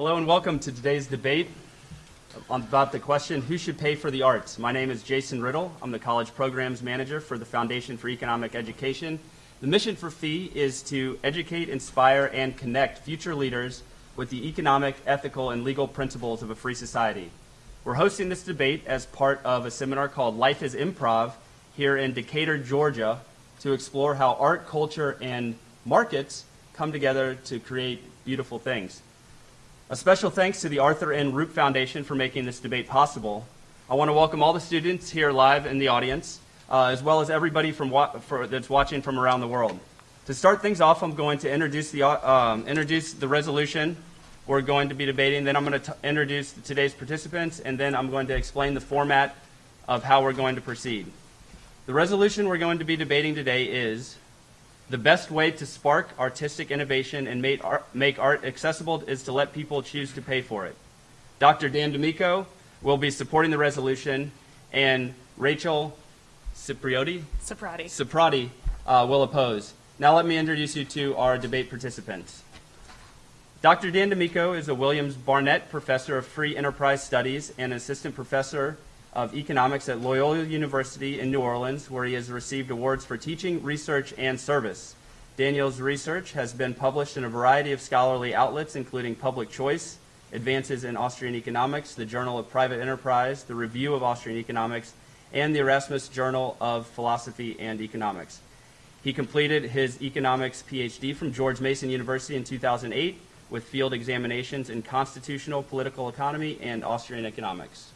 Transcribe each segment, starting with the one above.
Hello and welcome to today's debate about the question, who should pay for the arts? My name is Jason Riddle. I'm the College Programs Manager for the Foundation for Economic Education. The mission for FEE is to educate, inspire, and connect future leaders with the economic, ethical, and legal principles of a free society. We're hosting this debate as part of a seminar called Life is Improv here in Decatur, Georgia, to explore how art, culture, and markets come together to create beautiful things. A special thanks to the Arthur N. Rupe Foundation for making this debate possible. I want to welcome all the students here live in the audience, uh, as well as everybody from wa for, that's watching from around the world. To start things off, I'm going to introduce the, uh, um, introduce the resolution we're going to be debating. Then I'm going to introduce today's participants, and then I'm going to explain the format of how we're going to proceed. The resolution we're going to be debating today is the best way to spark artistic innovation and make art, make art accessible is to let people choose to pay for it. Dr. Dan D'Amico will be supporting the resolution, and Rachel Cipriotti, Ciprati. Ciprati uh, will oppose. Now let me introduce you to our debate participants. Dr. Dan D'Amico is a Williams Barnett Professor of Free Enterprise Studies and Assistant Professor of Economics at Loyola University in New Orleans, where he has received awards for teaching, research, and service. Daniel's research has been published in a variety of scholarly outlets, including Public Choice, Advances in Austrian Economics, the Journal of Private Enterprise, the Review of Austrian Economics, and the Erasmus Journal of Philosophy and Economics. He completed his economics PhD from George Mason University in 2008 with field examinations in constitutional political economy and Austrian economics.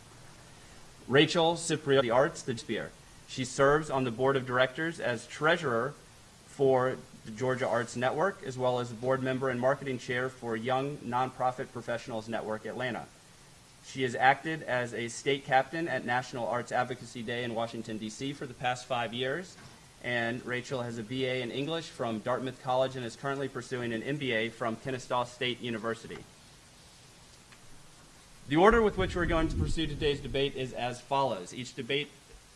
Rachel Cipriot, the Arts, the Spear. She serves on the board of directors as treasurer for the Georgia Arts Network, as well as a board member and marketing chair for Young Nonprofit Professionals Network Atlanta. She has acted as a state captain at National Arts Advocacy Day in Washington, D.C. for the past five years. And Rachel has a BA in English from Dartmouth College and is currently pursuing an MBA from Kennesaw State University. The order with which we're going to pursue today's debate is as follows. Each debate,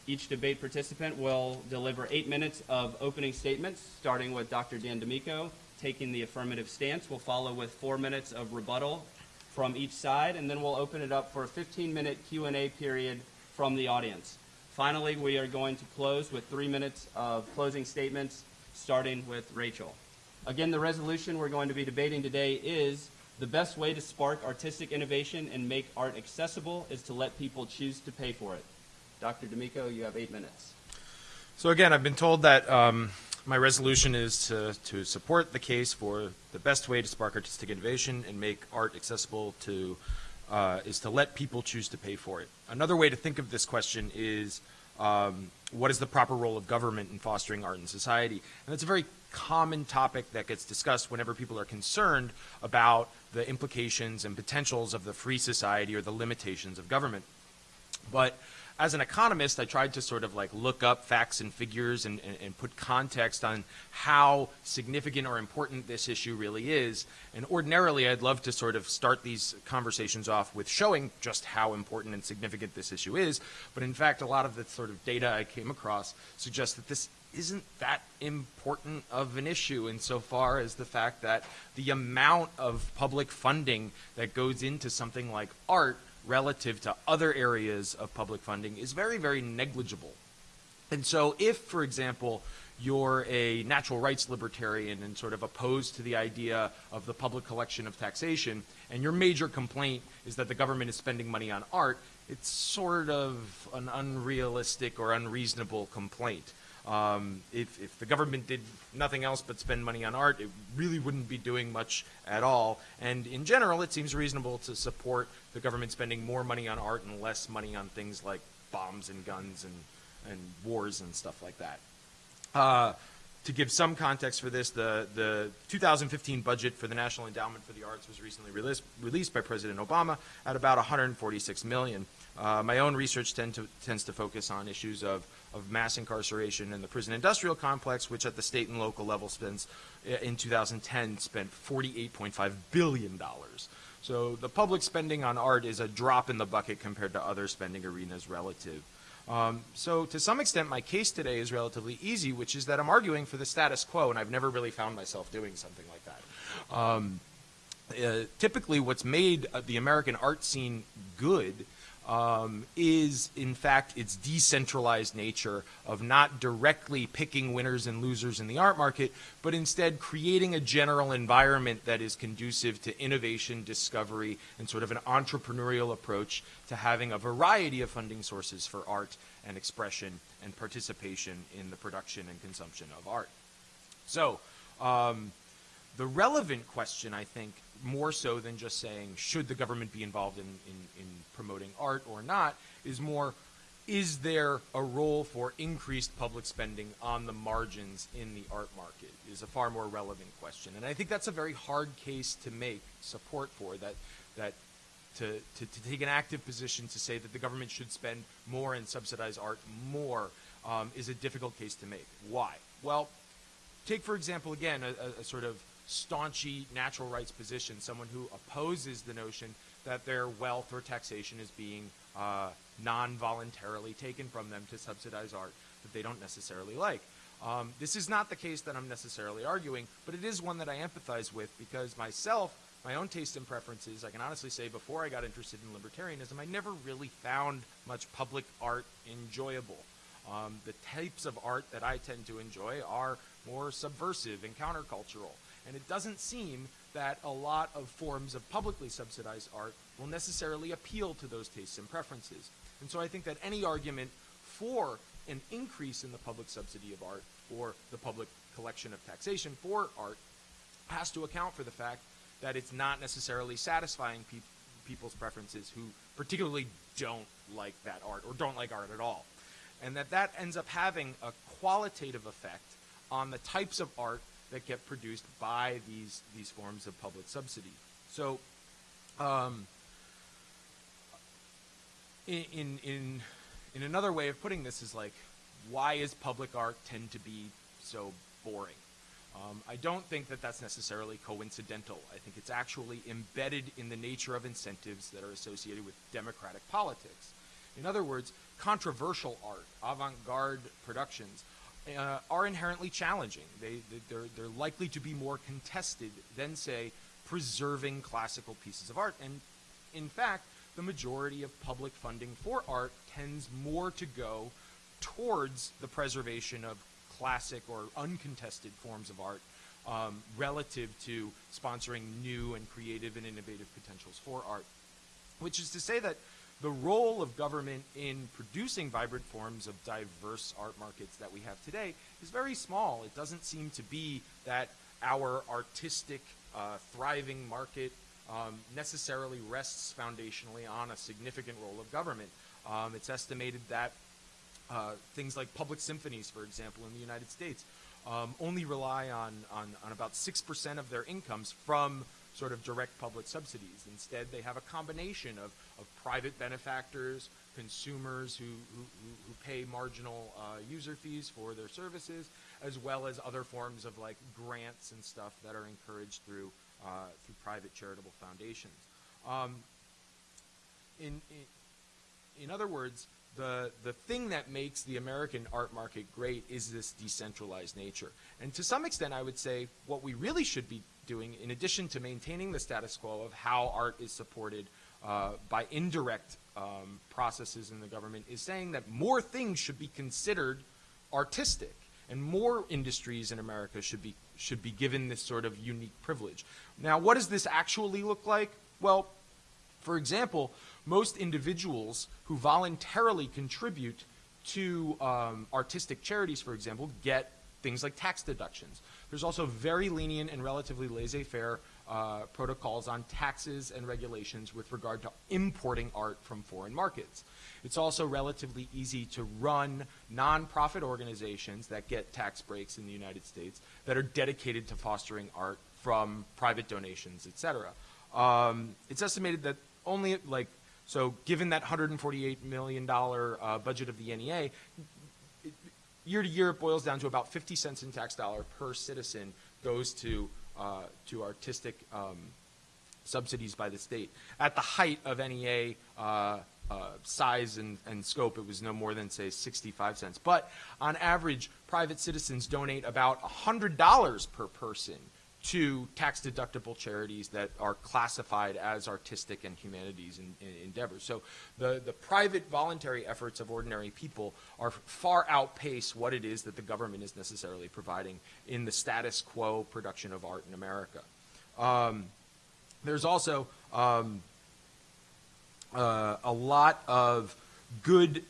each debate participant will deliver eight minutes of opening statements, starting with Dr. Dan D'Amico taking the affirmative stance. We'll follow with four minutes of rebuttal from each side, and then we'll open it up for a 15-minute Q&A period from the audience. Finally, we are going to close with three minutes of closing statements, starting with Rachel. Again, the resolution we're going to be debating today is the best way to spark artistic innovation and make art accessible is to let people choose to pay for it. Dr. D'Amico, you have eight minutes. So again, I've been told that um, my resolution is to, to support the case for the best way to spark artistic innovation and make art accessible to, uh, is to let people choose to pay for it. Another way to think of this question is um, what is the proper role of government in fostering art in society? And that's a very common topic that gets discussed whenever people are concerned about the implications and potentials of the free society or the limitations of government. But as an economist, I tried to sort of like look up facts and figures and, and, and, put context on how significant or important this issue really is. And ordinarily, I'd love to sort of start these conversations off with showing just how important and significant this issue is. But in fact, a lot of the sort of data I came across suggests that this isn't that important of an issue insofar as the fact that the amount of public funding that goes into something like art relative to other areas of public funding is very, very negligible. And so if, for example, you're a natural rights libertarian and sort of opposed to the idea of the public collection of taxation, and your major complaint is that the government is spending money on art, it's sort of an unrealistic or unreasonable complaint. Um, if, if, the government did nothing else but spend money on art, it really wouldn't be doing much at all. And in general, it seems reasonable to support the government spending more money on art and less money on things like bombs and guns and, and wars and stuff like that. Uh, to give some context for this, the, the 2015 budget for the National Endowment for the Arts was recently released, released by President Obama at about 146 million. Uh, my own research tend to, tends to focus on issues of of mass incarceration in the prison industrial complex, which at the state and local level spends, in 2010, spent $48.5 billion. So the public spending on art is a drop in the bucket compared to other spending arenas relative. Um, so to some extent, my case today is relatively easy, which is that I'm arguing for the status quo, and I've never really found myself doing something like that. Um, uh, typically what's made uh, the American art scene good um, is, in fact, its decentralized nature of not directly picking winners and losers in the art market, but instead creating a general environment that is conducive to innovation, discovery, and sort of an entrepreneurial approach to having a variety of funding sources for art and expression and participation in the production and consumption of art. So, um, the relevant question, I think, more so than just saying, should the government be involved in, in, in promoting art or not, is more, is there a role for increased public spending on the margins in the art market is a far more relevant question. And I think that's a very hard case to make support for, that, that to, to, to take an active position to say that the government should spend more and subsidize art more um, is a difficult case to make. Why? Well, take for example, again, a, a, a sort of staunchy natural rights position, someone who opposes the notion that their wealth or taxation is being uh, non-voluntarily taken from them to subsidize art that they don't necessarily like. Um, this is not the case that I'm necessarily arguing, but it is one that I empathize with because myself, my own taste and preferences, I can honestly say before I got interested in libertarianism, I never really found much public art enjoyable. Um, the types of art that I tend to enjoy are more subversive and countercultural. And it doesn't seem that a lot of forms of publicly subsidized art will necessarily appeal to those tastes and preferences. And so I think that any argument for an increase in the public subsidy of art or the public collection of taxation for art has to account for the fact that it's not necessarily satisfying pe people's preferences who particularly don't like that art or don't like art at all. And that that ends up having a qualitative effect on the types of art that get produced by these these forms of public subsidy. So, um, in, in in another way of putting this is like, why is public art tend to be so boring? Um, I don't think that that's necessarily coincidental. I think it's actually embedded in the nature of incentives that are associated with democratic politics. In other words, controversial art, avant-garde productions, uh, are inherently challenging. They, they're, they're likely to be more contested than, say, preserving classical pieces of art. And in fact, the majority of public funding for art tends more to go towards the preservation of classic or uncontested forms of art um, relative to sponsoring new and creative and innovative potentials for art. Which is to say that the role of government in producing vibrant forms of diverse art markets that we have today is very small. It doesn't seem to be that our artistic, uh, thriving market um, necessarily rests foundationally on a significant role of government. Um, it's estimated that uh, things like public symphonies, for example, in the United States, um, only rely on, on, on about 6% of their incomes from sort of direct public subsidies. Instead, they have a combination of, of private benefactors, consumers who, who, who pay marginal uh, user fees for their services, as well as other forms of like grants and stuff that are encouraged through, uh, through private charitable foundations. Um, in, in, in other words, the, the thing that makes the American art market great is this decentralized nature. And to some extent, I would say what we really should be doing, in addition to maintaining the status quo of how art is supported uh, by indirect um, processes in the government, is saying that more things should be considered artistic and more industries in America should be should be given this sort of unique privilege. Now, what does this actually look like? Well, for example, most individuals who voluntarily contribute to um, artistic charities, for example, get things like tax deductions. There's also very lenient and relatively laissez-faire uh, protocols on taxes and regulations with regard to importing art from foreign markets. It's also relatively easy to run nonprofit organizations that get tax breaks in the United States that are dedicated to fostering art from private donations, et cetera. Um, it's estimated that only like, so given that $148 million uh, budget of the NEA, year to year, it boils down to about 50 cents in tax dollar per citizen goes to, uh, to artistic um, subsidies by the state. At the height of NEA uh, uh, size and, and scope, it was no more than, say, 65 cents. But on average, private citizens donate about $100 per person to tax-deductible charities that are classified as artistic and humanities in, in endeavors. So the, the private voluntary efforts of ordinary people are far outpace what it is that the government is necessarily providing in the status quo production of art in America. Um, there's also um, uh, a lot of good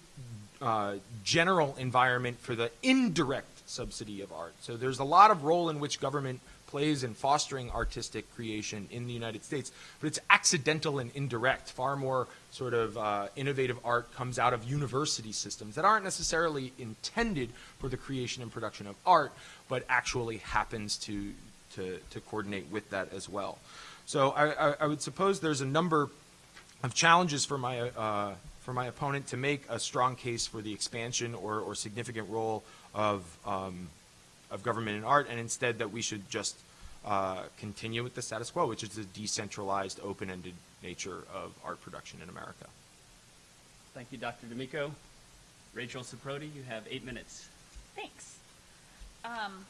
uh, general environment for the indirect subsidy of art. So there's a lot of role in which government plays in fostering artistic creation in the United States, but it's accidental and indirect. Far more sort of uh, innovative art comes out of university systems that aren't necessarily intended for the creation and production of art, but actually happens to, to, to coordinate with that as well. So I, I, I would suppose there's a number of challenges for my, uh, for my opponent to make a strong case for the expansion or, or significant role of, um, of government and art, and instead that we should just uh, continue with the status quo, which is the decentralized, open-ended nature of art production in America. Thank you, Dr. D'Amico. Rachel Saprodi, you have eight minutes. Thanks. Um,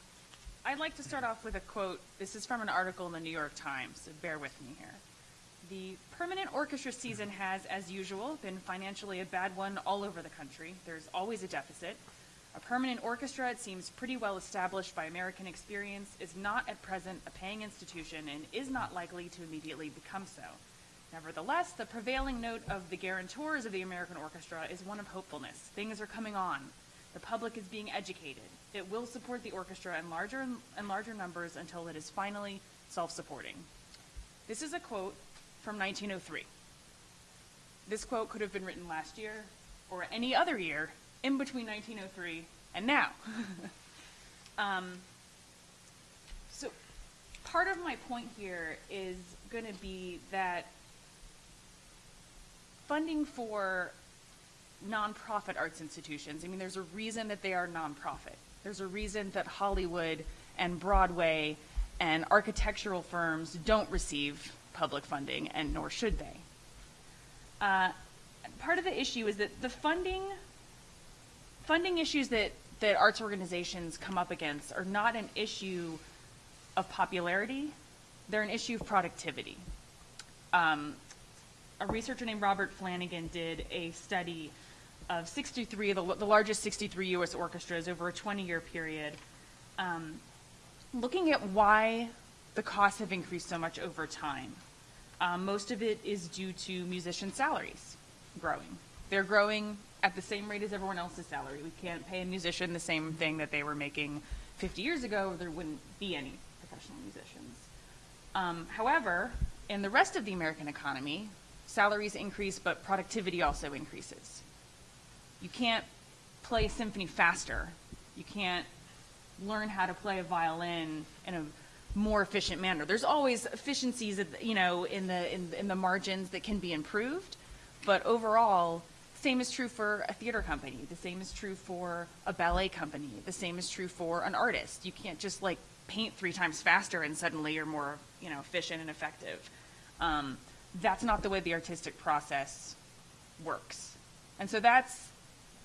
I'd like to start off with a quote. This is from an article in the New York Times, so bear with me here. The permanent orchestra season has, as usual, been financially a bad one all over the country. There's always a deficit. A permanent orchestra, it seems pretty well established by American experience, is not at present a paying institution and is not likely to immediately become so. Nevertheless, the prevailing note of the guarantors of the American orchestra is one of hopefulness. Things are coming on. The public is being educated. It will support the orchestra in larger and larger numbers until it is finally self-supporting. This is a quote from 1903. This quote could have been written last year or any other year in between 1903 and now. um, so part of my point here is going to be that funding for nonprofit arts institutions, I mean, there's a reason that they are nonprofit. There's a reason that Hollywood and Broadway and architectural firms don't receive public funding, and nor should they. Uh, part of the issue is that the funding funding issues that, that arts organizations come up against are not an issue of popularity, they're an issue of productivity. Um, a researcher named Robert Flanagan did a study of 63, the, the largest 63 U.S. orchestras over a 20-year period, um, looking at why the costs have increased so much over time. Um, most of it is due to musician salaries growing. They're growing at the same rate as everyone else's salary. We can't pay a musician the same thing that they were making 50 years ago, there wouldn't be any professional musicians. Um, however, in the rest of the American economy, salaries increase, but productivity also increases. You can't play a symphony faster. You can't learn how to play a violin in a more efficient manner. There's always efficiencies, you know, in the in, in the margins that can be improved, but overall, same is true for a theater company. The same is true for a ballet company. The same is true for an artist. You can't just like paint three times faster and suddenly you're more, you know, efficient and effective. Um, that's not the way the artistic process works. And so that's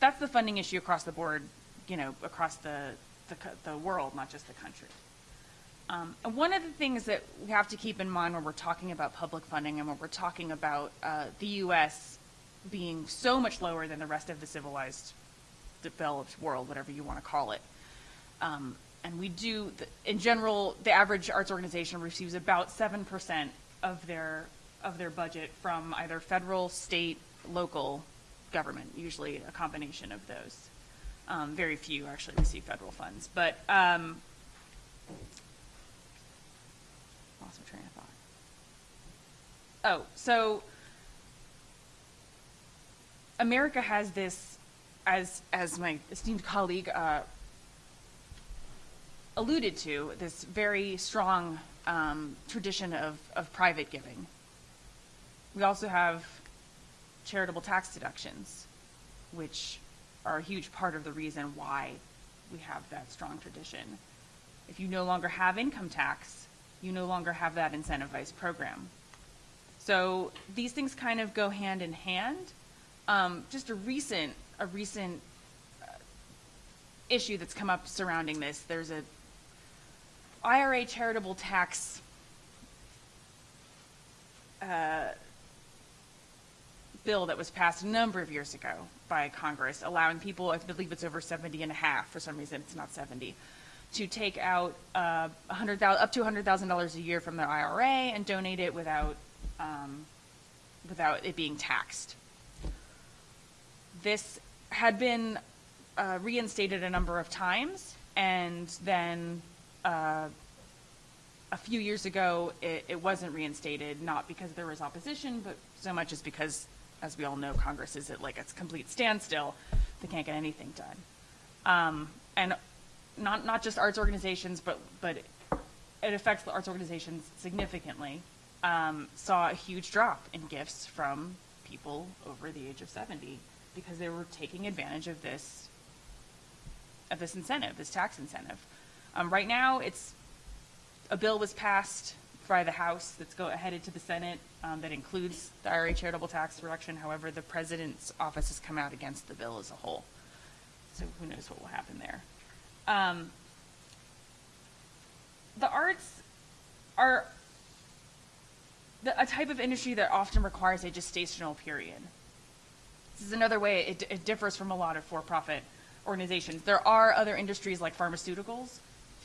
that's the funding issue across the board, you know, across the the, the world, not just the country. Um, and one of the things that we have to keep in mind when we're talking about public funding and when we're talking about uh, the U.S. being so much lower than the rest of the civilized, developed world, whatever you want to call it. Um, and we do, in general, the average arts organization receives about 7% of their, of their budget from either federal, state, local government, usually a combination of those. Um, very few actually receive federal funds. But um, lost my train of thought. Oh, so America has this, as as my esteemed colleague uh, alluded to, this very strong um, tradition of, of private giving. We also have charitable tax deductions, which are a huge part of the reason why we have that strong tradition. If you no longer have income tax, you no longer have that incentivized program. So these things kind of go hand in hand. Um, just a recent, a recent uh, issue that's come up surrounding this. There's a IRA charitable tax uh, bill that was passed a number of years ago by Congress, allowing people, I believe it's over 70 and a half, for some reason it's not 70, to take out uh, up to $100,000 a year from their IRA and donate it without, um, without it being taxed. This had been uh, reinstated a number of times, and then uh, a few years ago, it, it wasn't reinstated, not because there was opposition, but so much as because, as we all know, Congress is at like a complete standstill. They can't get anything done. Um, and not, not just arts organizations, but, but it affects the arts organizations significantly. Um, saw a huge drop in gifts from people over the age of 70 because they were taking advantage of this, of this incentive, this tax incentive. Um, right now, it's a bill was passed by the House that's go, headed to the Senate um, that includes the IRA charitable tax reduction. However, the president's office has come out against the bill as a whole. So who knows what will happen there. Um, the arts are the, a type of industry that often requires a gestational period. This is another way it, it differs from a lot of for-profit organizations. There are other industries like pharmaceuticals,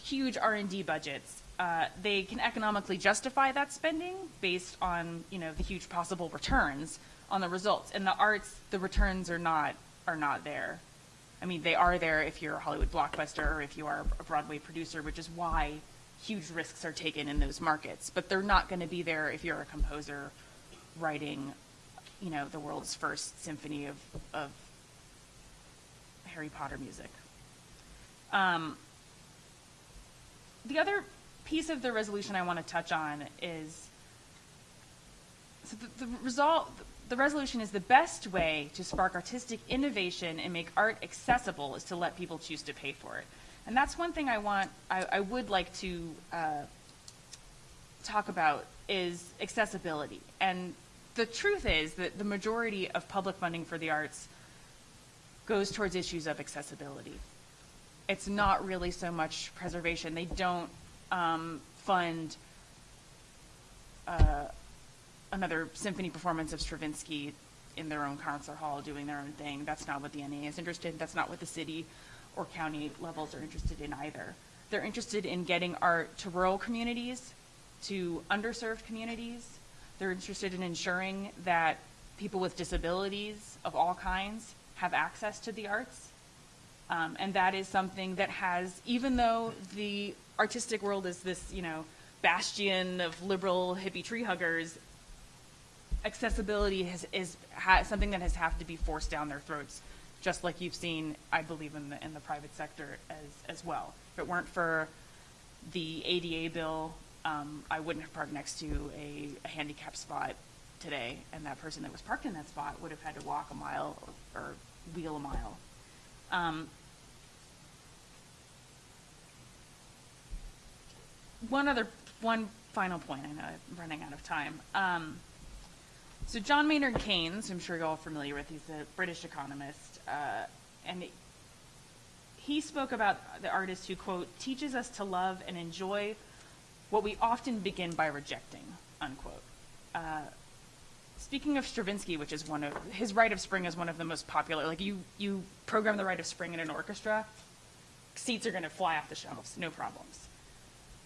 huge R&D budgets. Uh, they can economically justify that spending based on you know the huge possible returns on the results. In the arts, the returns are not are not there. I mean, they are there if you're a Hollywood blockbuster or if you are a Broadway producer, which is why huge risks are taken in those markets. But they're not going to be there if you're a composer writing, you know, the world's first symphony of, of Harry Potter music. Um, the other piece of the resolution I want to touch on is so the, the result the resolution is the best way to spark artistic innovation and make art accessible is to let people choose to pay for it and that's one thing i want i, I would like to uh, talk about is accessibility and the truth is that the majority of public funding for the arts goes towards issues of accessibility it's not really so much preservation they don't um, fund uh, another symphony performance of Stravinsky in their own concert hall doing their own thing. That's not what the NEA is interested in. That's not what the city or county levels are interested in either. They're interested in getting art to rural communities, to underserved communities. They're interested in ensuring that people with disabilities of all kinds have access to the arts. Um, and that is something that has, even though the artistic world is this, you know, bastion of liberal hippie tree huggers, accessibility has, is ha, something that has have to be forced down their throats, just like you've seen, I believe, in the in the private sector as as well. If it weren't for the ADA bill, um, I wouldn't have parked next to a, a handicap spot today, and that person that was parked in that spot would have had to walk a mile or, or wheel a mile. Um, one other, one final point. I know I'm running out of time. Um, so John Maynard Keynes, I'm sure you're all familiar with. He's a British economist, uh, and he spoke about the artist who quote teaches us to love and enjoy what we often begin by rejecting unquote. Uh, speaking of Stravinsky, which is one of his Rite of Spring is one of the most popular. Like you, you program the Rite of Spring in an orchestra, seats are going to fly off the shelves, no problems.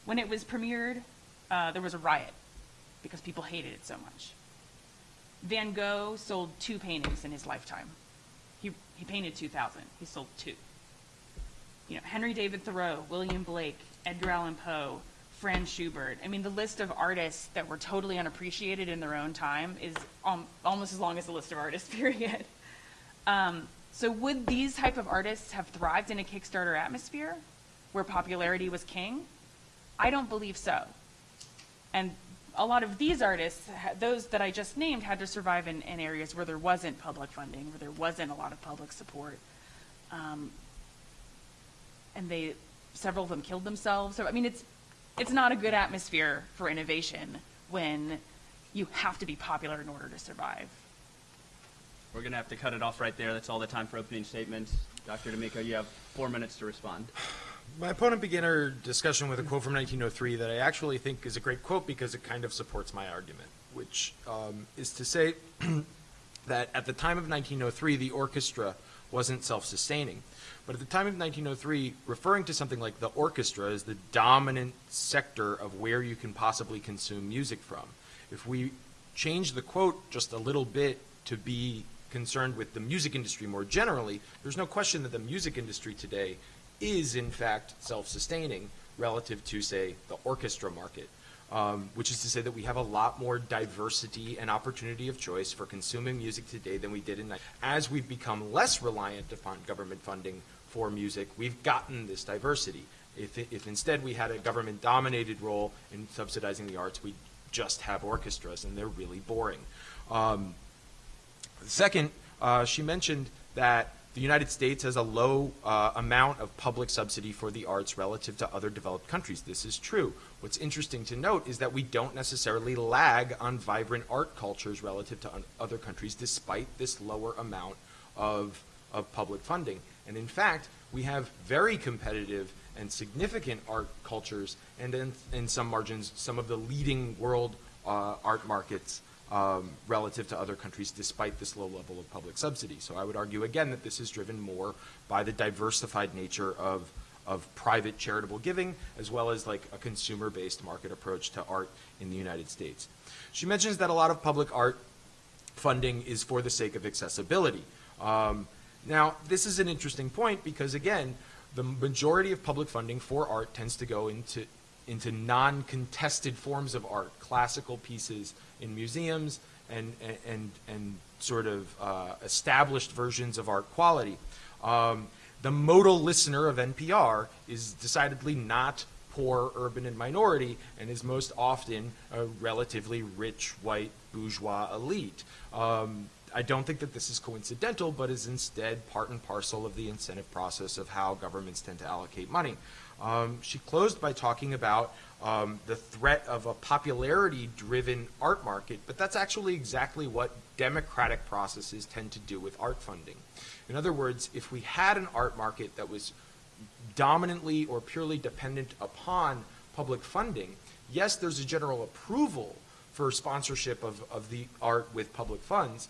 When it was premiered, uh, there was a riot because people hated it so much. Van Gogh sold two paintings in his lifetime. He, he painted 2,000. He sold two. You know, Henry David Thoreau, William Blake, Edgar Allan Poe, Franz Schubert. I mean, the list of artists that were totally unappreciated in their own time is um, almost as long as the list of artists, period. Um, so would these type of artists have thrived in a Kickstarter atmosphere where popularity was king? I don't believe so. And a lot of these artists, those that I just named, had to survive in, in areas where there wasn't public funding, where there wasn't a lot of public support. Um, and they, several of them killed themselves. So, I mean, it's, it's not a good atmosphere for innovation when you have to be popular in order to survive. We're going to have to cut it off right there. That's all the time for opening statements. Dr. D'Amico, you have four minutes to respond. My opponent began our discussion with a quote from 1903 that I actually think is a great quote because it kind of supports my argument, which um, is to say that at the time of 1903, the orchestra wasn't self-sustaining. But at the time of 1903, referring to something like the orchestra as the dominant sector of where you can possibly consume music from. If we change the quote just a little bit to be concerned with the music industry more generally, there's no question that the music industry today is in fact self-sustaining relative to, say, the orchestra market. Um, which is to say that we have a lot more diversity and opportunity of choice for consuming music today than we did in. As we've become less reliant upon government funding for music, we've gotten this diversity. If, if instead we had a government-dominated role in subsidizing the arts, we'd just have orchestras, and they're really boring. Um, second, uh, she mentioned that the United States has a low uh, amount of public subsidy for the arts relative to other developed countries. This is true. What's interesting to note is that we don't necessarily lag on vibrant art cultures relative to other countries despite this lower amount of, of public funding. And in fact, we have very competitive and significant art cultures and in, in some margins, some of the leading world uh, art markets um, relative to other countries despite this low level of public subsidy. So I would argue again that this is driven more by the diversified nature of, of private charitable giving as well as like a consumer-based market approach to art in the United States. She mentions that a lot of public art funding is for the sake of accessibility. Um, now, this is an interesting point because again, the majority of public funding for art tends to go into into non-contested forms of art, classical pieces in museums and, and, and sort of uh, established versions of art quality. Um, the modal listener of NPR is decidedly not poor, urban, and minority, and is most often a relatively rich, white, bourgeois elite. Um, I don't think that this is coincidental, but is instead part and parcel of the incentive process of how governments tend to allocate money. Um, she closed by talking about um, the threat of a popularity-driven art market, but that's actually exactly what democratic processes tend to do with art funding. In other words, if we had an art market that was dominantly or purely dependent upon public funding, yes, there's a general approval for sponsorship of, of the art with public funds,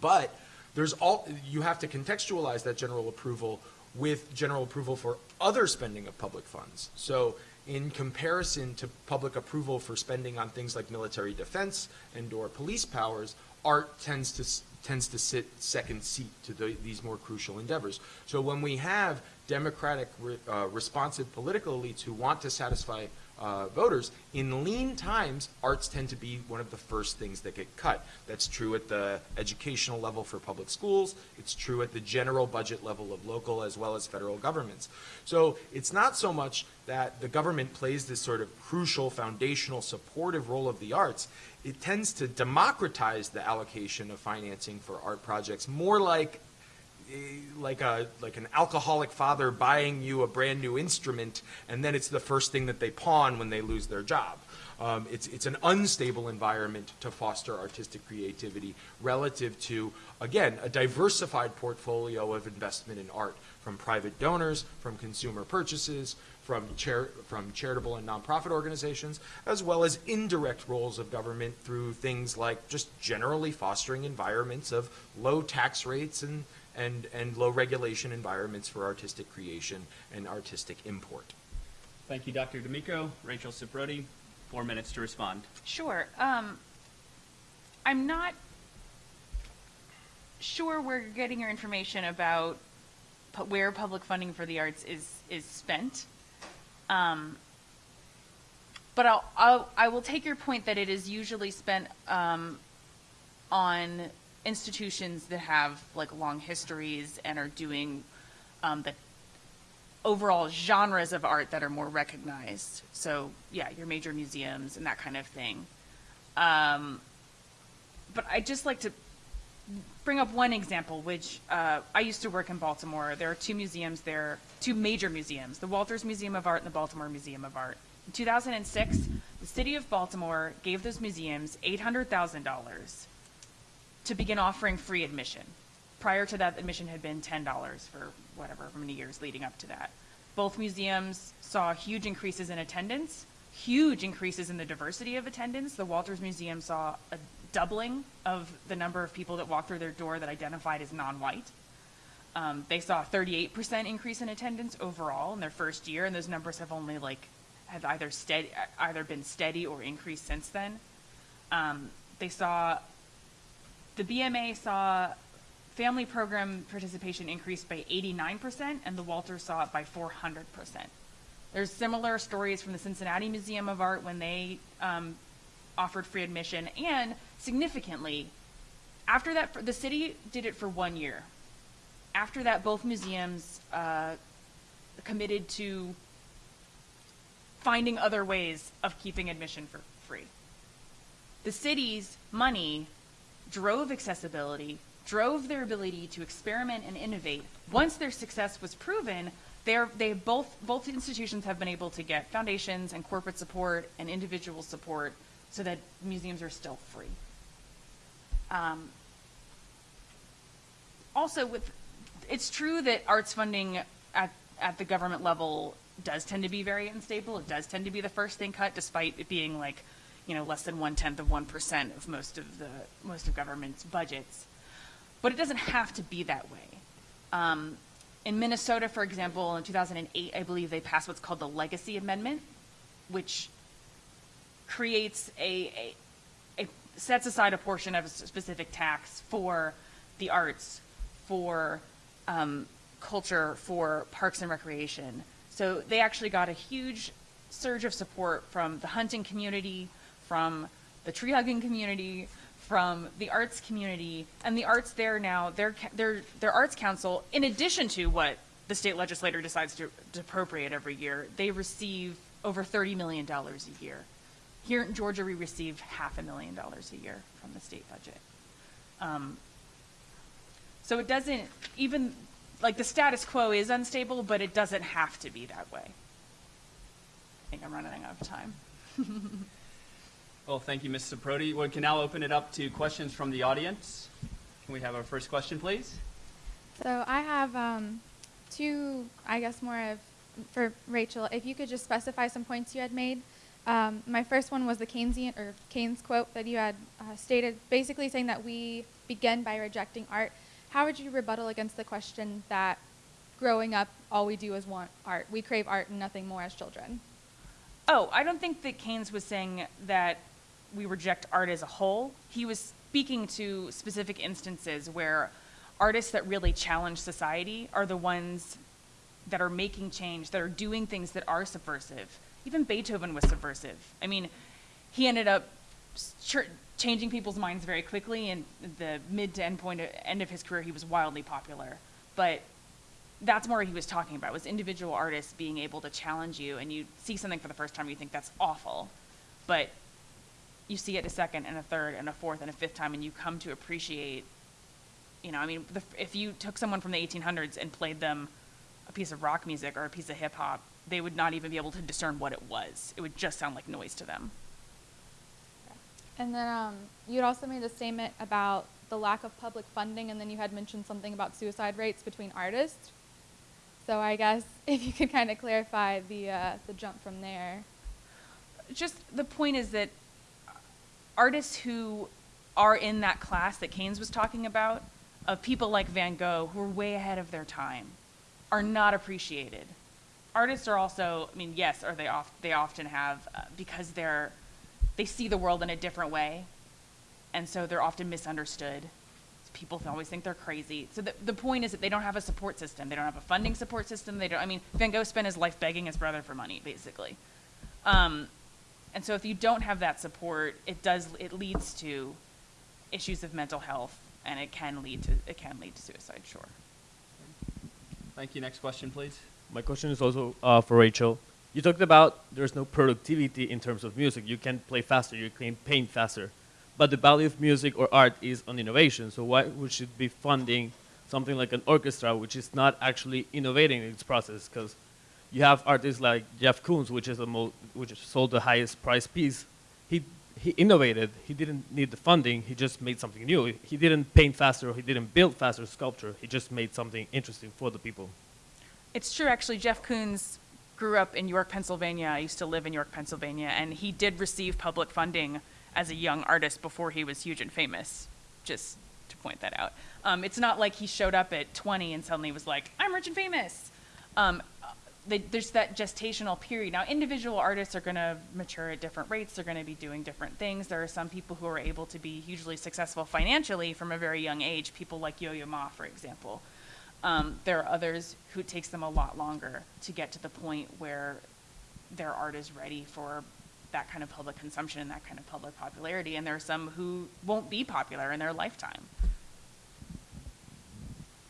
but there's all, you have to contextualize that general approval with general approval for other spending of public funds. So in comparison to public approval for spending on things like military defense and or police powers, art tends to tends to sit second seat to the, these more crucial endeavors. So when we have democratic, re, uh, responsive political elites who want to satisfy uh, voters, in lean times, arts tend to be one of the first things that get cut. That's true at the educational level for public schools. It's true at the general budget level of local as well as federal governments. So it's not so much that the government plays this sort of crucial, foundational, supportive role of the arts. It tends to democratize the allocation of financing for art projects, more like like a like an alcoholic father buying you a brand new instrument, and then it's the first thing that they pawn when they lose their job. Um, it's it's an unstable environment to foster artistic creativity relative to again a diversified portfolio of investment in art from private donors, from consumer purchases, from, from charitable and nonprofit organizations, as well as indirect roles of government through things like just generally fostering environments of low tax rates and and, and low regulation environments for artistic creation and artistic import. Thank you, Dr. D'Amico. Rachel Ciprodi, four minutes to respond. Sure. Um, I'm not sure where you're getting your information about pu where public funding for the arts is, is spent. Um, but I'll, I'll, I will take your point that it is usually spent um, on institutions that have like long histories and are doing um, the overall genres of art that are more recognized. So yeah, your major museums and that kind of thing. Um, but I just like to bring up one example, which uh, I used to work in Baltimore. There are two museums there, two major museums, the Walters Museum of Art and the Baltimore Museum of Art. In 2006, the city of Baltimore gave those museums $800,000 to begin offering free admission. Prior to that, admission had been $10 for whatever, many years leading up to that. Both museums saw huge increases in attendance, huge increases in the diversity of attendance. The Walters Museum saw a doubling of the number of people that walked through their door that identified as non-white. Um, they saw a 38% increase in attendance overall in their first year, and those numbers have only like have either steady, either been steady or increased since then. Um, they saw the BMA saw family program participation increase by 89%, and the Walters saw it by 400%. There's similar stories from the Cincinnati Museum of Art when they um, offered free admission, and significantly, after that, the city did it for one year. After that, both museums uh, committed to finding other ways of keeping admission for free. The city's money drove accessibility, drove their ability to experiment and innovate. Once their success was proven, they both both institutions have been able to get foundations and corporate support and individual support so that museums are still free. Um, also, with it's true that arts funding at at the government level does tend to be very unstable. It does tend to be the first thing cut, despite it being like, you know, less than one tenth of one percent of most of the most of government's budgets. But it doesn't have to be that way. Um, in Minnesota, for example, in 2008, I believe they passed what's called the Legacy Amendment, which creates a, a, a sets aside a portion of a specific tax for the arts, for um, culture, for parks and recreation. So they actually got a huge surge of support from the hunting community, from the tree hugging community, from the arts community, and the arts there now, their, their, their arts council, in addition to what the state legislator decides to, to appropriate every year, they receive over $30 million a year. Here in Georgia, we receive half a million dollars a year from the state budget. Um, so it doesn't, even, like the status quo is unstable, but it doesn't have to be that way. I think I'm running out of time. Well, thank you, Ms. Saprodi. We can now open it up to questions from the audience. Can we have our first question, please? So I have um, two, I guess, more of for Rachel. If you could just specify some points you had made. Um, my first one was the Keynesian or Keynes quote that you had uh, stated, basically saying that we begin by rejecting art. How would you rebuttal against the question that growing up, all we do is want art? We crave art and nothing more as children. Oh, I don't think that Keynes was saying that we reject art as a whole. He was speaking to specific instances where artists that really challenge society are the ones that are making change, that are doing things that are subversive. Even Beethoven was subversive. I mean, he ended up ch- changing people's minds very quickly. And the mid to end point, end of his career, he was wildly popular. But that's more what he was talking about was individual artists being able to challenge you, and you see something for the first time, you think that's awful, but you see it a second and a third and a fourth and a fifth time, and you come to appreciate. You know, I mean, the, if you took someone from the 1800s and played them a piece of rock music or a piece of hip hop, they would not even be able to discern what it was. It would just sound like noise to them. And then um, you had also made a statement about the lack of public funding, and then you had mentioned something about suicide rates between artists. So I guess if you could kind of clarify the uh, the jump from there. Just the point is that artists who are in that class that Keynes was talking about, of people like Van Gogh who are way ahead of their time, are not appreciated. Artists are also, I mean, yes, or they oft, they often have uh, because they're they see the world in a different way, and so they're often misunderstood. People always think they're crazy. So the, the point is that they don't have a support system. They don't have a funding support system. They don't. I mean, Van Gogh spent his life begging his brother for money, basically. Um, and so if you don't have that support, it does it leads to issues of mental health, and it can lead to it can lead to suicide. Sure. Thank you. Next question, please. My question is also uh, for Rachel. You talked about there's no productivity in terms of music. You can play faster, you can paint faster. But the value of music or art is on innovation. So why we should be funding something like an orchestra, which is not actually innovating in its process? Because you have artists like Jeff Koons, which is the mo- which sold the highest price piece. He he innovated. He didn't need the funding. He just made something new. He didn't paint faster. He didn't build faster sculpture. He just made something interesting for the people. It's true, actually. Jeff Koons grew up in York, Pennsylvania. I used to live in York, Pennsylvania, and he did receive public funding as a young artist before he was huge and famous. Just to point that out. Um, it's not like he showed up at 20 and suddenly was like, "I'm rich and famous." Um, they, there's that gestational period. Now, individual artists are going to mature at different rates. They're going to be doing different things. There are some people who are able to be hugely successful financially from a very young age. People like Yo-Yo Ma, for example. Um, there are others who it takes them a lot longer to get to the point where their art is ready for that kind of public consumption and that kind of public popularity. And there are some who won't be popular in their lifetime.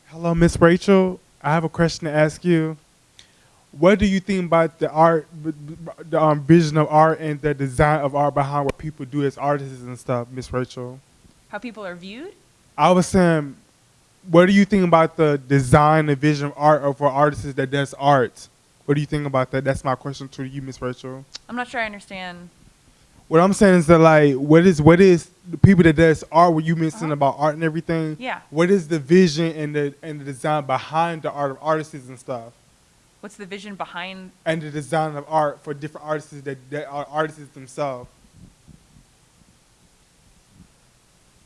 Hello, Miss Rachel. I have a question to ask you. What do you think about the art, the um, vision of art, and the design of art behind what people do as artists and stuff, Miss Rachel? How people are viewed? I was saying, what do you think about the design and vision of art of for artists that does art? What do you think about that? That's my question to you, Miss Rachel. I'm not sure I understand. What I'm saying is that like, what is what is the people that does art? What you mentioned Uh-huh. about art and everything? Yeah. What is the vision and the and the design behind the art of artists and stuff? What's the vision behind and the design of art for different artists that, that are artists themselves.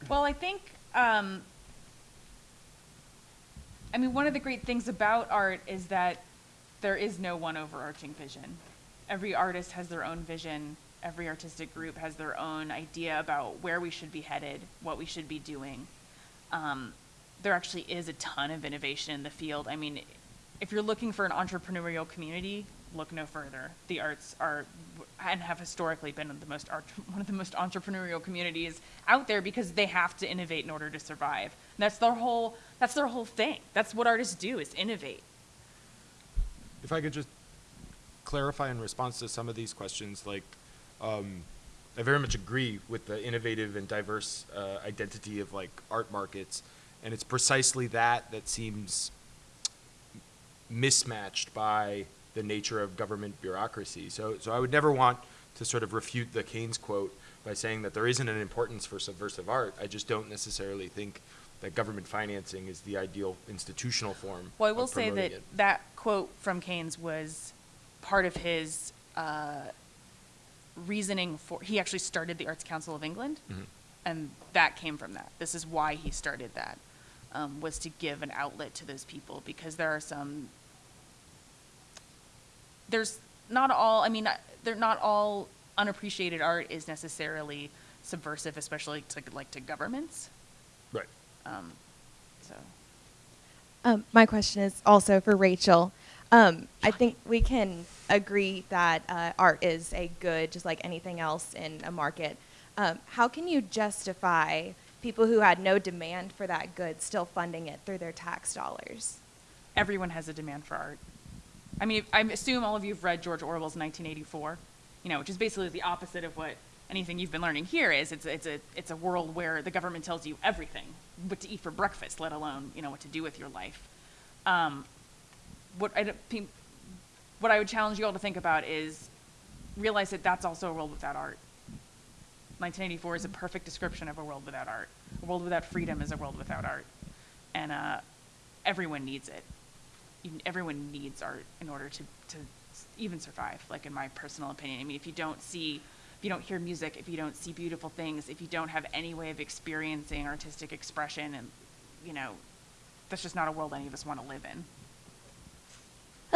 Well, I think, um, I mean, one of the great things about art is that there is no one overarching vision. Every artist has their own vision. Every artistic group has their own idea about where we should be headed, what we should be doing. Um, there actually is a ton of innovation in the field. I mean, if you're looking for an entrepreneurial community, look no further. The arts are and have historically been the most art, one of the most entrepreneurial communities out there because they have to innovate in order to survive. And that's their whole that's their whole thing. That's what artists do is innovate. If I could just clarify in response to some of these questions, like, um, I very much agree with the innovative and diverse uh, identity of like art markets, and it's precisely that that seems mismatched by the nature of government bureaucracy. So, so I would never want to sort of refute the Keynes quote by saying that there isn't an importance for subversive art. I just don't necessarily think that government financing is the ideal institutional form. Well, I will say that it. that quote from Keynes was part of his uh, reasoning for. He actually started the Arts Council of England, Mhm. and that came from that. This is why he started that, um, was to give an outlet to those people because there are some. There's not all. I mean, uh, they're not all unappreciated art is necessarily subversive, especially to like to governments. Right. Um, so. Um, my question is also for Rachel. Um, I think we can agree that uh, art is a good, just like anything else in a market. Um, how can you justify people who had no demand for that good still funding it through their tax dollars? everyone has a demand for art. I mean, I assume all of you have read George Orwell's 1984, you know, which is basically the opposite of what anything you've been learning here is. It's, it's, a, it's a world where the government tells you everything, what to eat for breakfast, let alone, you know, what to do with your life. Um, what, I, what I would challenge you all to think about is realize that that's also a world without art. 1984 is a perfect description of a world without art. A world without freedom is a world without art. And uh, everyone needs it. Even- Everyone needs art in order to, to even survive, like in my personal opinion. I mean, if you don't see, if you don't hear music, if you don't see beautiful things, if you don't have any way of experiencing artistic expression, and, you know, that's just not a world any of us want to live in.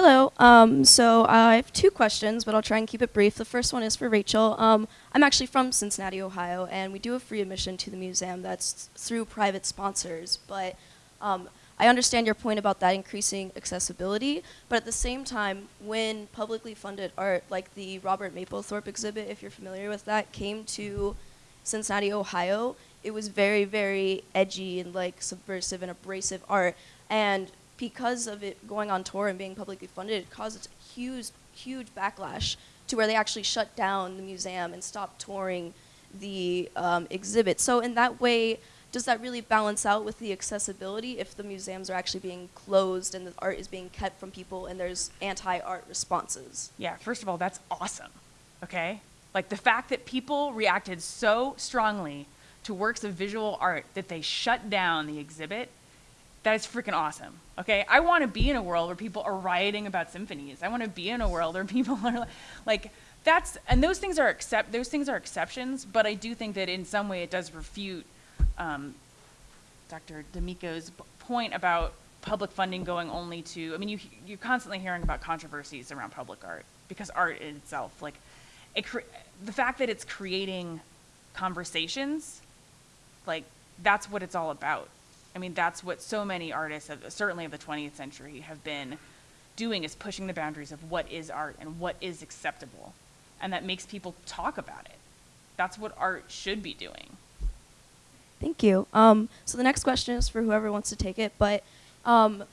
Hello. Um, so I have two questions, but I'll try and keep it brief. The first one is for Rachel. Um, I'm actually from Cincinnati, Ohio, and we do a free admission to the museum that's through private sponsors. But um, I understand your point about that increasing accessibility. But at the same time, when publicly funded art, like the Robert Mapplethorpe exhibit, if you're familiar with that, came to Cincinnati, Ohio, it was very, very edgy and like subversive and abrasive art. And because of it going on tour and being publicly funded, it caused a huge, huge backlash to where they actually shut down the museum and stopped touring the um, exhibit. So in that way, does that really balance out with the accessibility if the museums are actually being closed and the art is being kept from people and there's anti-art responses? Yeah, first of all, that's awesome. Okay? Like the fact that people reacted so strongly to works of visual art that they shut down the exhibit that is freaking awesome. Okay, I want to be in a world where people are rioting about symphonies. I want to be in a world where people are like, that's and those things are accept those things are exceptions. But I do think that in some way it does refute um, Dr. D'Amico's point about public funding going only to. I mean, you you're constantly hearing about controversies around public art because art in itself, like, it the fact that it's creating conversations like that's what it's all about. I mean, that's what so many artists, of, certainly of the 20th century, have been doing is pushing the boundaries of what is art and what is acceptable, and that makes people talk about it. That's what art should be doing. Thank you. Um, so the next question is for whoever wants to take it, but um,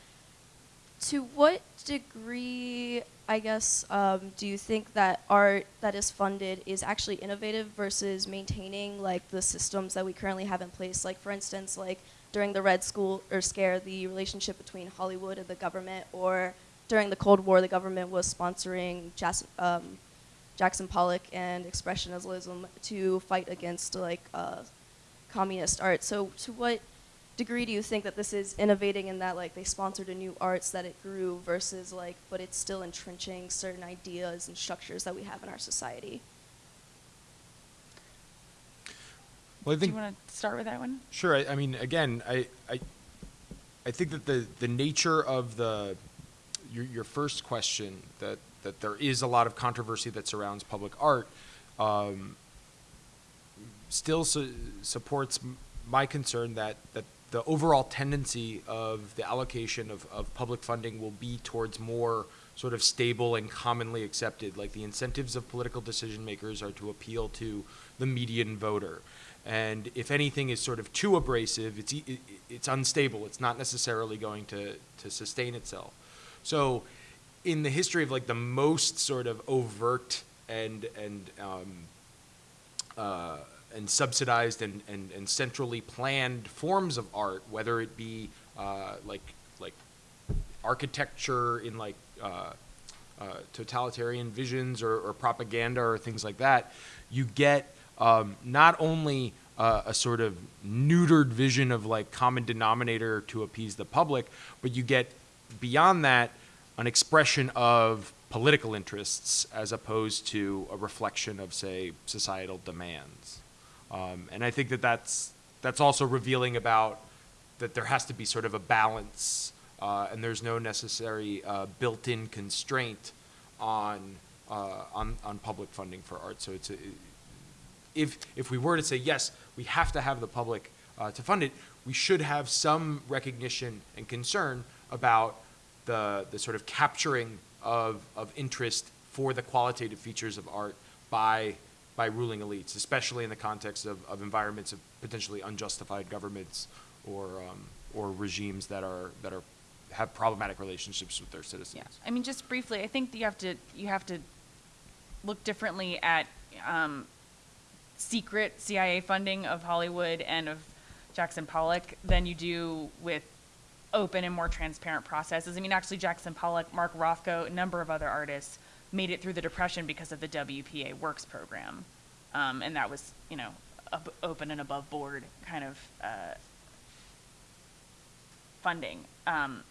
to what degree, I guess, um, do you think that art that is funded is actually innovative versus maintaining like the systems that we currently have in place? Like, for instance, like during the Red School or Scare, the relationship between Hollywood and the government, or during the Cold War, the government was sponsoring Jas- um, Jackson Pollock and Expressionism to fight against like uh, communist art. So, to what degree do you think that this is innovating in that like they sponsored a new arts that it grew versus like but it's still entrenching certain ideas and structures that we have in our society? Well, I Do think you want to start with that one? Sure. I, I mean, again, I, I, I think that the, the nature of the your, your first question that that there is a lot of controversy that surrounds public art, um, still su- supports my concern that that the overall tendency of the allocation of, of public funding will be towards more sort of stable and commonly accepted. Like the incentives of political decision makers are to appeal to the median voter. And if anything is sort of too abrasive, it's, it's unstable. It's not necessarily going to, to sustain itself. So, in the history of like the most sort of overt and, and, um, uh, and subsidized and, and, and centrally planned forms of art, whether it be uh, like like architecture in like uh, uh, totalitarian visions or, or propaganda or things like that, you get um, not only uh, a sort of neutered vision of like common denominator to appease the public, but you get beyond that an expression of political interests as opposed to a reflection of say societal demands. Um, and I think that that's that's also revealing about that there has to be sort of a balance, uh, and there's no necessary uh, built-in constraint on uh, on on public funding for art. So it's a, if if we were to say yes, we have to have the public uh, to fund it, we should have some recognition and concern about the the sort of capturing of of interest for the qualitative features of art by by ruling elites, especially in the context of, of environments of potentially unjustified governments or um, or regimes that are that are have problematic relationships with their citizens. Yeah, I mean, just briefly, I think you have to you have to look differently at um, secret CIA funding of Hollywood and of Jackson Pollock than you do with open and more transparent processes. I mean, actually, Jackson Pollock, Mark Rothko, a number of other artists made it through the Depression because of the WPA Works program, um, and that was, you know, open and above board kind of uh, funding. Um,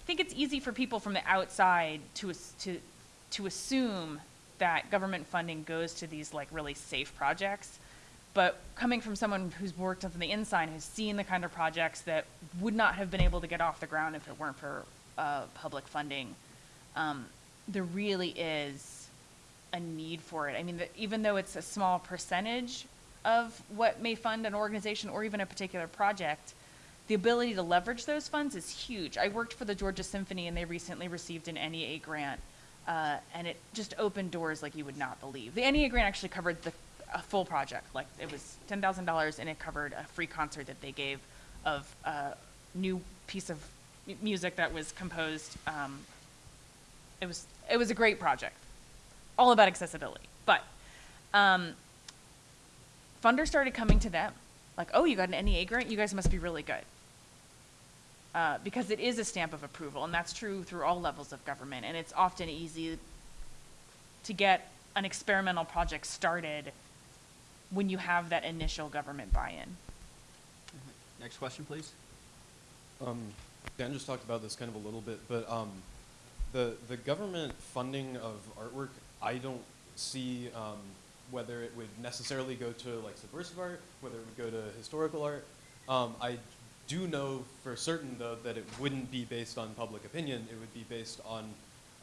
I think it's easy for people from the outside to to to assume that government funding goes to these like really safe projects. But coming from someone who's worked on the inside, who's seen the kind of projects that would not have been able to get off the ground if it weren't for uh, public funding, um, there really is a need for it. I mean, the, even though it's a small percentage of what may fund an organization or even a particular project, the ability to leverage those funds is huge. I worked for the Georgia Symphony, and they recently received an NEA grant, uh, and it just opened doors like you would not believe. The NEA grant actually covered the a full project, like it was ten thousand dollars, and it covered a free concert that they gave of a new piece of mu- music that was composed. Um, it was it was a great project, all about accessibility. But um, funders started coming to them, like, "Oh, you got an NEA grant? You guys must be really good." Uh, because it is a stamp of approval, and that's true through all levels of government. And it's often easy to get an experimental project started when you have that initial government buy-in. Next question, please. Um, Dan just talked about this kind of a little bit, but um, the the government funding of artwork, I don't see um, whether it would necessarily go to like subversive art, whether it would go to historical art. Um, I do know for certain though that it wouldn't be based on public opinion. It would be based on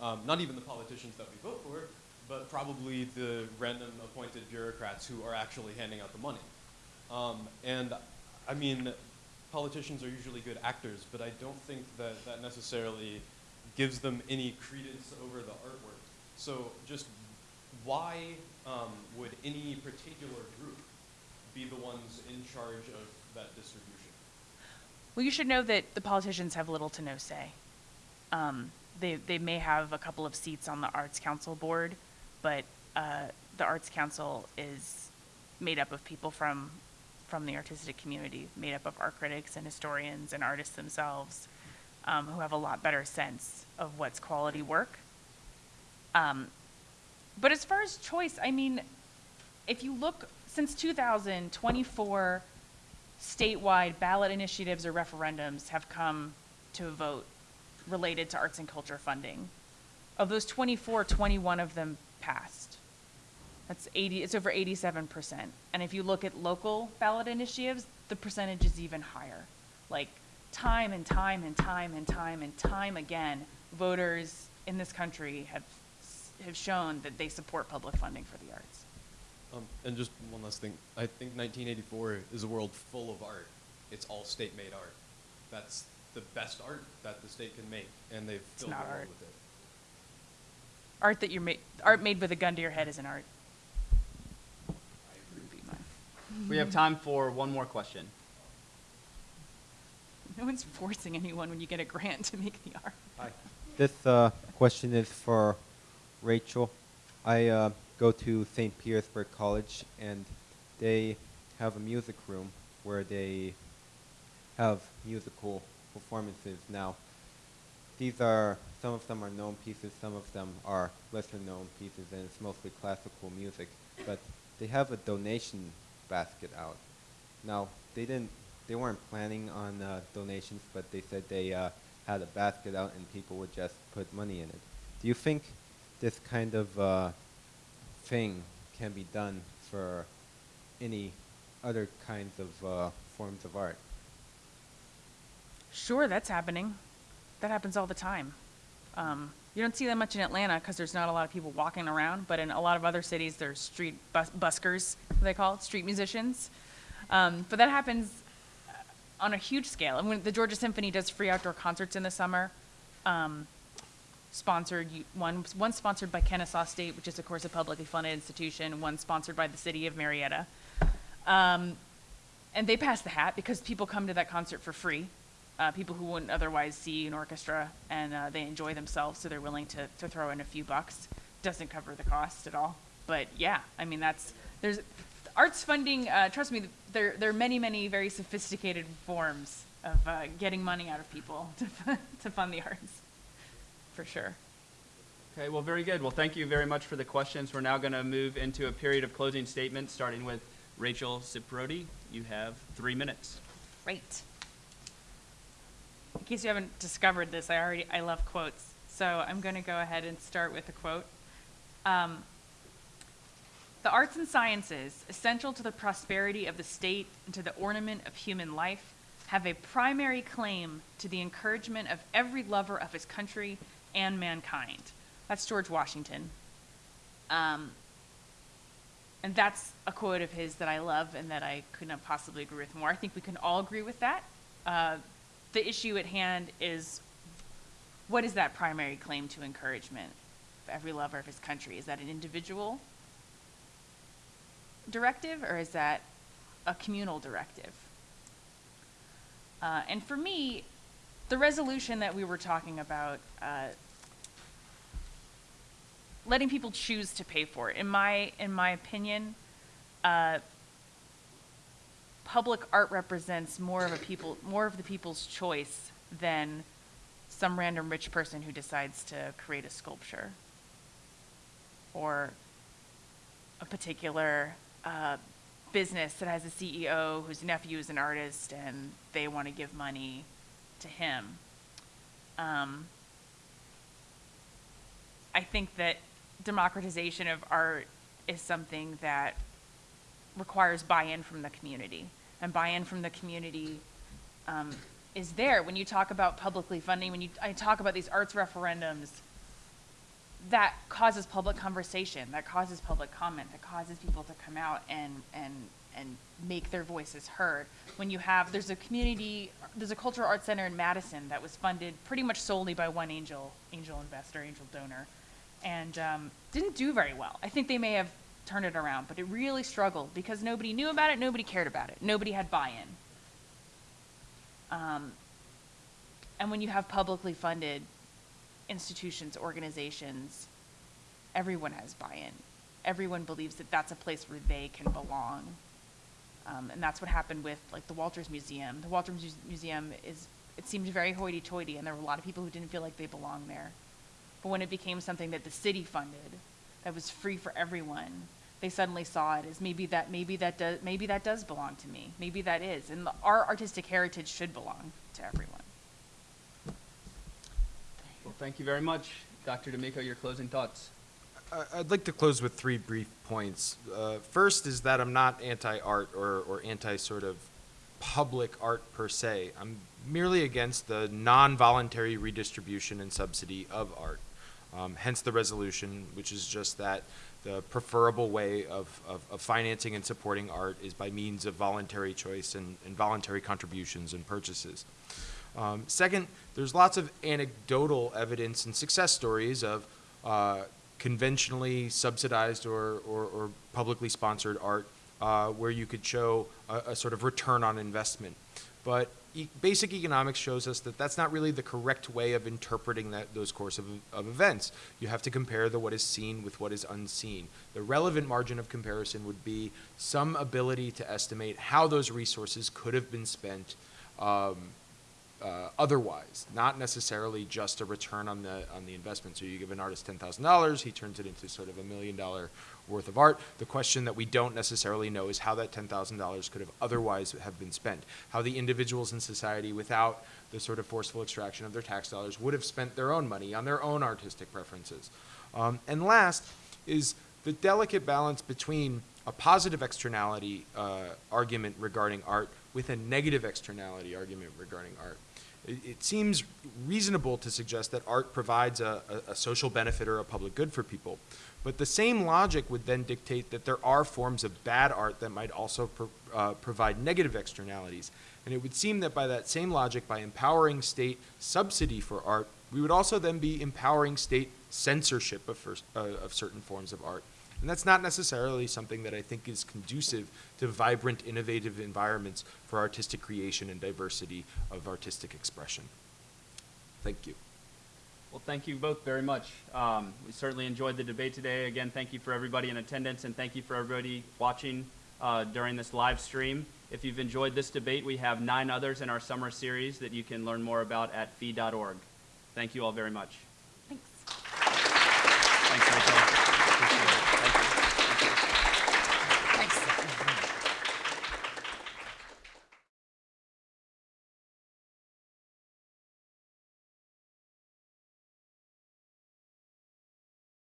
um, not even the politicians that we vote for, but probably the random appointed bureaucrats who are actually handing out the money. Um, and I mean, politicians are usually good actors, but I don't think that that necessarily gives them any credence over the artwork. So just why um, would any particular group be the ones in charge of that distribution? Well, you should know that the politicians have little to no say. Um, they, they may have a couple of seats on the Arts Council board, but uh, the Arts Council is made up of people from, from the artistic community, made up of art critics and historians and artists themselves, um, who have a lot better sense of what's quality work. Um, but as far as choice, I mean, if you look since 2000, 24 statewide ballot initiatives or referendums have come to a vote related to arts and culture funding. Of those 24, 21 of them passed. That's 80, it's over 87%. And if you look at local ballot initiatives, the percentage is even higher. Like time and time and time and time and time again, voters in this country have, have shown that they support public funding for the arts. Um, and just one last thing. I think 1984 is a world full of art. It's all state-made art. That's the best art that the state can make, and they've It's filled not the world art. with it. Art that you're ma- art made with a gun to your head isn't art. Would be mine. We have time for one more question. No one's forcing anyone when you get a grant to make the art. Hi. This uh, question is for Rachel. I uh, go to St. Petersburg College, and they have a music room where they have musical performances. Now, these are some of them are known pieces, some of them are lesser known pieces, and it's mostly classical music. But they have a donation basket out. Now, they didn't, they weren't planning on uh, donations, but they said they uh, had a basket out and people would just put money in it. Do you think this kind of uh, thing can be done for any other kinds of uh, forms of art? Sure, that's happening. That happens all the time. Um, you don't see that much in Atlanta because there's not a lot of people walking around, but in a lot of other cities, there's street bus- buskers, they call it, street musicians. Um, but that happens uh, on a huge scale. And when the Georgia Symphony does free outdoor concerts in the summer, um, sponsored one one sponsored by Kennesaw State, which is of course a publicly funded institution, one sponsored by the city of Marietta. Um, and they pass the hat because people come to that concert for free. Uh, people who wouldn't otherwise see an orchestra and uh, they enjoy themselves, so they're willing to, to throw in a few bucks. Doesn't cover the cost at all, but yeah, I mean that's there's arts funding. Uh, trust me, there there are many many very sophisticated forms of uh, getting money out of people to to fund the arts, for sure. Okay, well, very good. Well, thank you very much for the questions. We're now going to move into a period of closing statements, starting with Rachel Ciprodi. You have three minutes. Great. In case you haven't discovered this, I already I love quotes, so I'm going to go ahead and start with a quote. Um, the arts and sciences, essential to the prosperity of the state and to the ornament of human life, have a primary claim to the encouragement of every lover of his country and mankind. That's George Washington. Um, and that's a quote of his that I love and that I could not possibly agree with more. I think we can all agree with that. Uh, the issue at hand is what is that primary claim to encouragement of every lover of his country? Is that an individual directive or is that a communal directive? Uh, and for me, the resolution that we were talking about, uh, letting people choose to pay for. It, in my in my opinion, uh, public art represents more of a people more of the people's choice than some random rich person who decides to create a sculpture or a particular uh, business that has a CEO whose nephew is an artist and they want to give money to him. Um, I think that democratization of art is something that requires buy-in from the community. And buy-in from the community um, is there when you talk about publicly funding, when you, I talk about these arts referendums, that causes public conversation, that causes public comment, that causes people to come out and, and, and make their voices heard. When you have, there's a community, there's a cultural arts center in Madison that was funded pretty much solely by one angel, angel investor, angel donor, and um, didn't do very well. I think they may have turned it around, but it really struggled because nobody knew about it, nobody cared about it, nobody had buy-in. Um, and when you have publicly funded institutions, organizations, everyone has buy-in. Everyone believes that that's a place where they can belong. Um, and that's what happened with like the Walters Museum. The Walters Muse- Museum is, it seemed very hoity-toity and there were a lot of people who didn't feel like they belonged there. But when it became something that the city funded, that was free for everyone, they suddenly saw it as maybe that, maybe that does, maybe that does belong to me. Maybe that is. And the, our artistic heritage should belong to everyone. Well, thank you very much. Dr. D'Amico, your closing thoughts. I'd like to close with three brief points. Uh, first is that I'm not anti-art or, or anti sort of public art per se. I'm merely against the non-voluntary redistribution and subsidy of art. Um, hence the resolution, which is just that the preferable way of, of, of financing and supporting art is by means of voluntary choice and, and voluntary contributions and purchases. Um, second, there's lots of anecdotal evidence and success stories of uh, conventionally subsidized or, or, or publicly sponsored art uh, where you could show a, a sort of return on investment. But e- basic economics shows us that that's not really the correct way of interpreting that, those course of, of events. You have to compare the what is seen with what is unseen. The relevant margin of comparison would be some ability to estimate how those resources could have been spent um, uh, otherwise, not necessarily just a return on the on the investment. So you give an artist ten thousand dollars, he turns it into sort of a million dollar worth of art. The question that we don't necessarily know is how that ten thousand dollars could have otherwise have been spent. How the individuals in society, without the sort of forceful extraction of their tax dollars, would have spent their own money on their own artistic preferences. Um, and last is the delicate balance between a positive externality uh, argument regarding art with a negative externality argument regarding art. It, it seems reasonable to suggest that art provides a, a, a social benefit or a public good for people. But the same logic would then dictate that there are forms of bad art that might also pro, uh, provide negative externalities. And it would seem that by that same logic, by empowering state subsidy for art, we would also then be empowering state censorship of, first, uh, of certain forms of art. And that's not necessarily something that I think is conducive to vibrant, innovative environments for artistic creation and diversity of artistic expression. Thank you. Well, thank you both very much. Um, we certainly enjoyed the debate today. Again, thank you for everybody in attendance and thank you for everybody watching uh, during this live stream. If you've enjoyed this debate, we have nine others in our summer series that you can learn more about at fee.org. Thank you all very much.